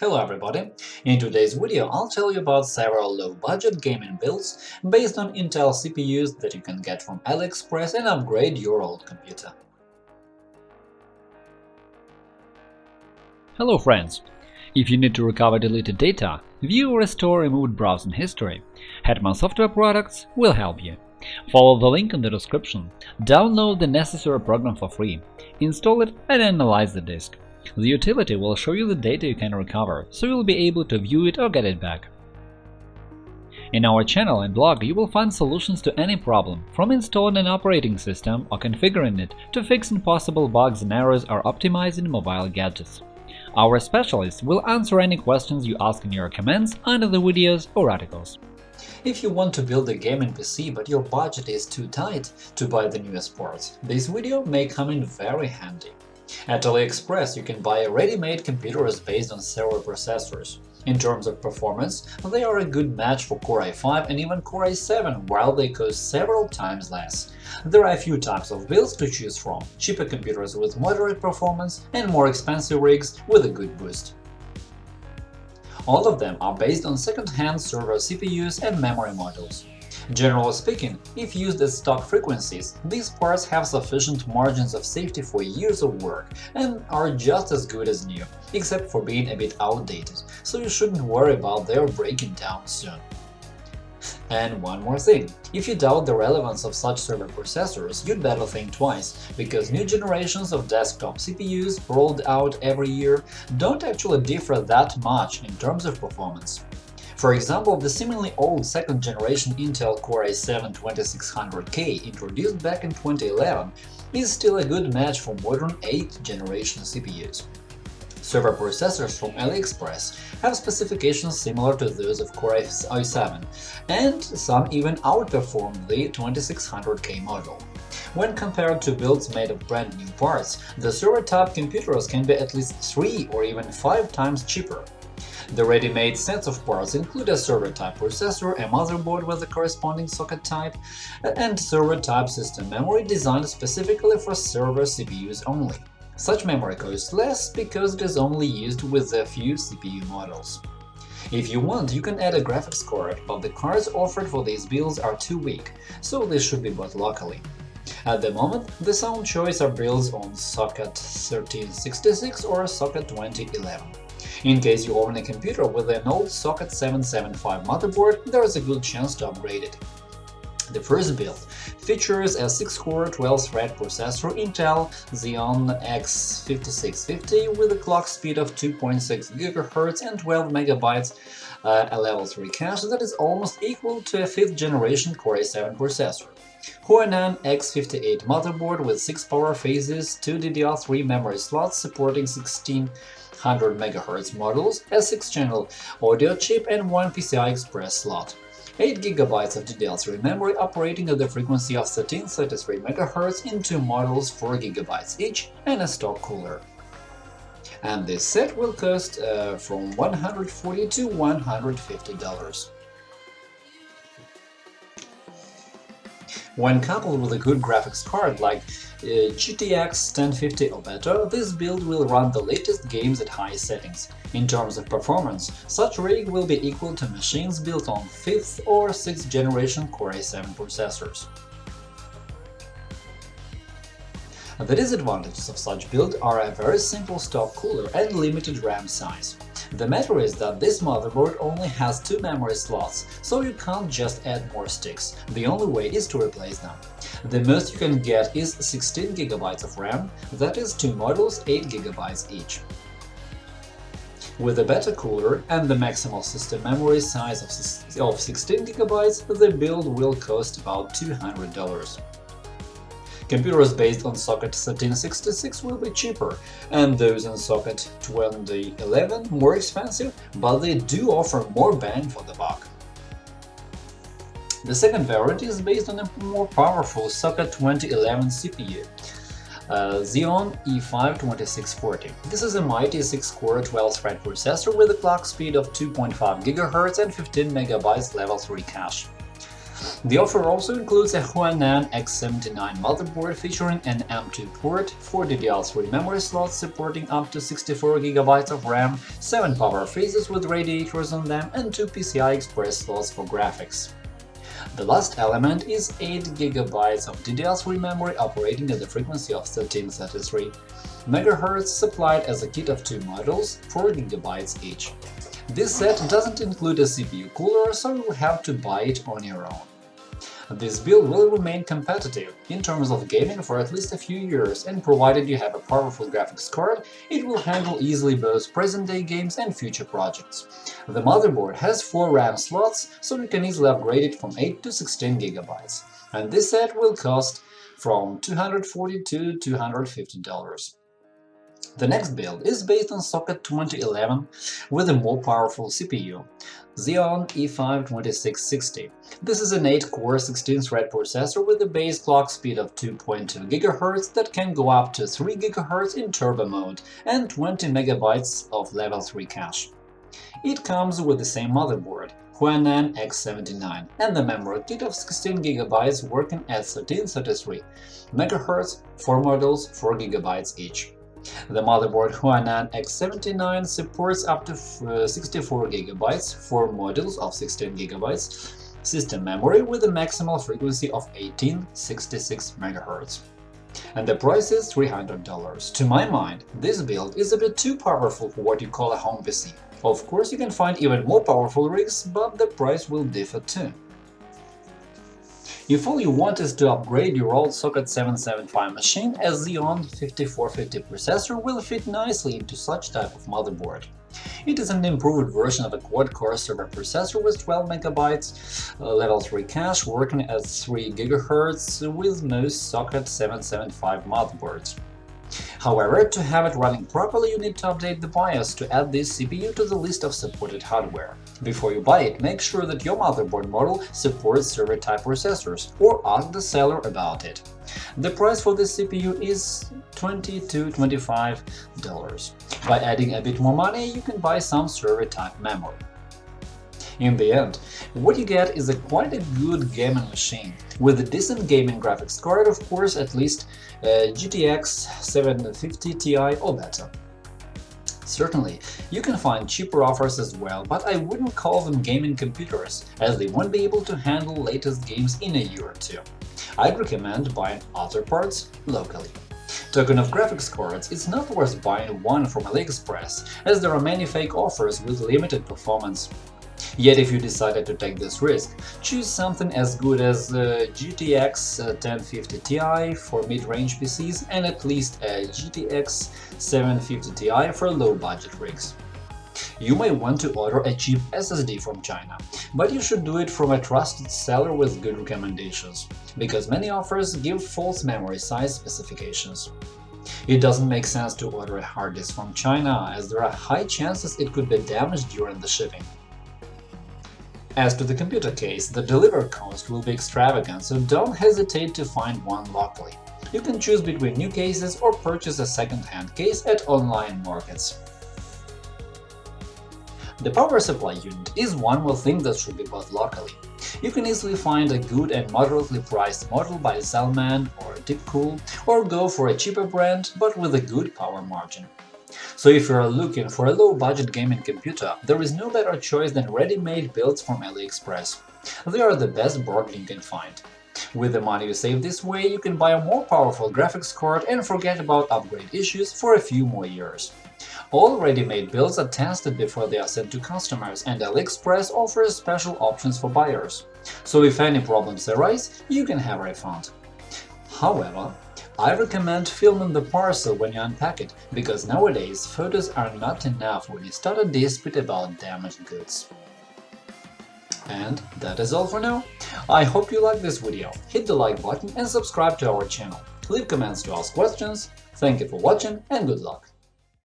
Hello everybody! In today's video I'll tell you about several low-budget gaming builds based on Intel CPUs that you can get from AliExpress and upgrade your old computer. Hello friends! If you need to recover deleted data, view or restore removed browsing history, Hetman Software Products will help you. Follow the link in the description, download the necessary program for free, install it and analyze the disk. The utility will show you the data you can recover, so you'll be able to view it or get it back. In our channel and blog you will find solutions to any problem, from installing an operating system or configuring it to fixing possible bugs and errors or optimizing mobile gadgets. Our specialists will answer any questions you ask in your comments under the videos or articles. If you want to build a gaming PC but your budget is too tight to buy the newest parts, this video may come in very handy. At AliExpress you can buy ready-made computers based on server processors. In terms of performance, they are a good match for Core i5 and even Core i7, while they cost several times less. There are a few types of builds to choose from – cheaper computers with moderate performance and more expensive rigs with a good boost. All of them are based on second-hand server CPUs and memory modules. Generally speaking, if used at stock frequencies, these parts have sufficient margins of safety for years of work and are just as good as new, except for being a bit outdated, so you shouldn't worry about their breaking down soon. And one more thing, if you doubt the relevance of such server processors, you'd better think twice, because new generations of desktop CPUs rolled out every year don't actually differ that much in terms of performance. For example, the seemingly old second-generation Intel Core i7-2600K introduced back in 2011 is still a good match for modern 8th-generation CPUs. Server processors from AliExpress have specifications similar to those of Core i7, and some even outperform the 2600K model. When compared to builds made of brand new parts, the server-type computers can be at least 3 or even 5 times cheaper. The ready-made sets of parts include a server-type processor, a motherboard with the corresponding socket type, and server-type system memory designed specifically for server CPUs only. Such memory costs less because it is only used with a few CPU models. If you want, you can add a graphics card, but the cards offered for these builds are too weak, so they should be bought locally. At the moment, the sound choice are builds on socket 1366 or socket 2011. In case you own a computer with an old socket 775 motherboard, there is a good chance to upgrade it. The first build features a 6-core 12-thread processor Intel Xeon X5650 with a clock speed of 2.6 GHz and 12 MB uh, a level 3 cache that is almost equal to a 5th-generation Core i7 processor. Huanan X58 motherboard with 6 power phases, 2 DDR3 memory slots supporting 16 100 MHz models, a 6-channel audio chip and one PCI Express slot. 8 GB of DDR3 memory operating at the frequency of 1333 MHz in two models 4 GB each and a stock cooler. And this set will cost uh, from 140 to $150. When coupled with a good graphics card like uh, GTX 1050 or better, this build will run the latest games at high settings. In terms of performance, such rig will be equal to machines built on 5th or 6th generation Core i7 processors. The disadvantages of such build are a very simple stock cooler and limited RAM size. The matter is that this motherboard only has two memory slots, so you can't just add more sticks, the only way is to replace them. The most you can get is 16 GB of RAM, that is two models 8 GB each. With a better cooler and the maximal system memory size of 16 GB, the build will cost about $200. Computers based on socket 1366 will be cheaper, and those in socket 2011 more expensive, but they do offer more bang for the buck. The second variant is based on a more powerful socket 2011 CPU, uh, Xeon E5-2640. This is a mighty 6-core 12-thread processor with a clock speed of 2.5 GHz and 15 MB level 3 cache. The offer also includes a Huanan X79 motherboard featuring an M2 port, 4 DDR3 memory slots supporting up to 64GB of RAM, 7 power phases with radiators on them, and 2 PCI Express slots for graphics. The last element is 8GB of DDR3 memory operating at the frequency of 1333 MHz supplied as a kit of two modules, 4GB each. This set doesn't include a CPU cooler, so you'll have to buy it on your own. This build will remain competitive in terms of gaming for at least a few years, and provided you have a powerful graphics card, it will handle easily both present-day games and future projects. The motherboard has 4 RAM slots, so you can easily upgrade it from 8 to 16 GB, and this set will cost from $240 to $250. The next build is based on socket 2011 with a more powerful CPU, Xeon E5-2660. This is an 8-core 16-thread processor with a base clock speed of 2.2 GHz that can go up to 3 GHz in turbo mode and 20 MB of level 3 cache. It comes with the same motherboard, Huanan X79, and the memory kit of 16 GB working at 1333 MHz, 4 models, 4 GB each. The motherboard Huanan X79 supports up to uh, 64GB, 4 modules of 16GB, system memory with a maximal frequency of 1866 MHz. And the price is $300. To my mind, this build is a bit too powerful for what you call a home PC. Of course, you can find even more powerful rigs, but the price will differ too. If all you want is to upgrade your old Socket 775 machine, a Xeon 5450 processor will fit nicely into such type of motherboard. It is an improved version of a quad-core server processor with 12 MB uh, level 3 cache working at 3 GHz with most Socket 775 motherboards. However, to have it running properly, you need to update the BIOS to add this CPU to the list of supported hardware. Before you buy it, make sure that your motherboard model supports server-type processors, or ask the seller about it. The price for this CPU is $20 to $25. By adding a bit more money, you can buy some server-type memory. In the end, what you get is a quite a good gaming machine, with a decent gaming graphics card, of course, at least uh, a GTX 750 Ti or better. Certainly, you can find cheaper offers as well, but I wouldn't call them gaming computers, as they won't be able to handle latest games in a year or two. I'd recommend buying other parts locally. Talking of graphics cards, it's not worth buying one from AliExpress, as there are many fake offers with limited performance. Yet if you decided to take this risk, choose something as good as uh, GTX 1050 Ti for mid-range PCs and at least a GTX 750 Ti for low-budget rigs. You may want to order a cheap SSD from China, but you should do it from a trusted seller with good recommendations, because many offers give false memory size specifications. It doesn't make sense to order a hard disk from China, as there are high chances it could be damaged during the shipping. As to the computer case, the delivery cost will be extravagant, so don't hesitate to find one locally. You can choose between new cases or purchase a second-hand case at online markets. The power supply unit is one more thing that should be bought locally. You can easily find a good and moderately priced model by Zalman or Deepcool, or go for a cheaper brand but with a good power margin. So if you are looking for a low-budget gaming computer, there is no better choice than ready-made builds from AliExpress. They are the best bargain you can find. With the money you save this way, you can buy a more powerful graphics card and forget about upgrade issues for a few more years. All ready-made builds are tested before they are sent to customers, and AliExpress offers special options for buyers. So if any problems arise, you can have a refund. However, I recommend filming the parcel when you unpack it, because nowadays photos are not enough when you start a dispute about damaged goods. And that is all for now. I hope you liked this video, hit the like button and subscribe to our channel. Leave comments to ask questions. Thank you for watching and good luck!